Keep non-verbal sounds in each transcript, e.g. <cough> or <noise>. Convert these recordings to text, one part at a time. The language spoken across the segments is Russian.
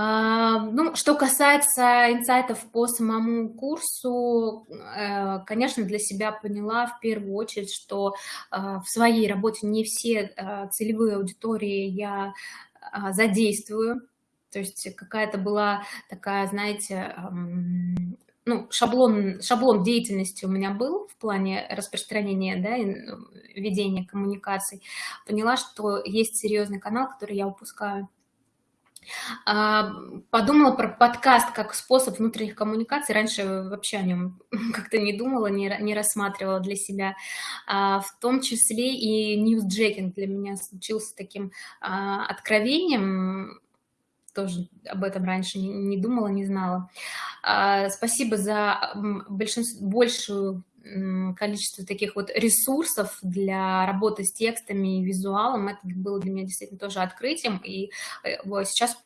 А, ну, что касается инсайтов по самому курсу, э, конечно, для себя поняла в первую очередь, что а, в своей работе не все а, целевые аудитории я задействую. То есть какая-то была такая, знаете, ну, шаблон, шаблон деятельности у меня был в плане распространения, да, ну, ведения коммуникаций. Поняла, что есть серьезный канал, который я упускаю. А, подумала про подкаст как способ внутренних коммуникаций. Раньше вообще о нем <laughs> как-то не думала, не, не рассматривала для себя. А, в том числе и ньюсджекинг для меня случился таким а, откровением. Тоже об этом раньше не думала, не знала. Спасибо за большую количество таких вот ресурсов для работы с текстами и визуалом. Это было для меня действительно тоже открытием, и э, сейчас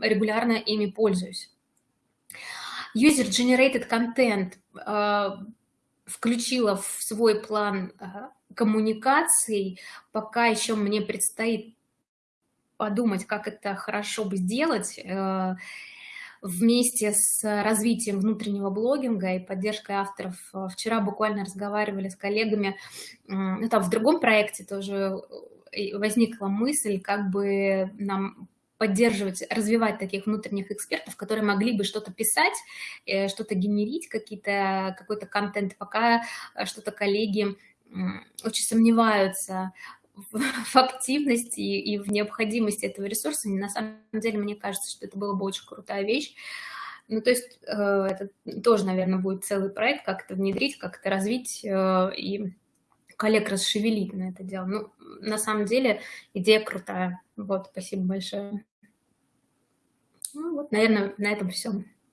регулярно ими пользуюсь. User-generated content э, включила в свой план э, коммуникаций, пока еще мне предстоит подумать, как это хорошо бы сделать, вместе с развитием внутреннего блогинга и поддержкой авторов. Э, вчера буквально разговаривали с коллегами, ну, там в другом проекте тоже э, возникла мысль, как бы нам поддерживать, развивать таких внутренних экспертов, которые могли бы что-то писать, э, что-то генерить, какой-то контент, пока что-то коллеги очень сомневаются <laughs> в активности и в необходимости этого ресурса. На самом деле, мне кажется, что это была бы очень крутая вещь. Ну, то есть э, это тоже, наверное, будет целый проект, как это внедрить, как это развить э, и коллег расшевелить на это дело. Ну, на самом деле, идея крутая. Вот, спасибо большое. Ну, вот, наверное, на этом все.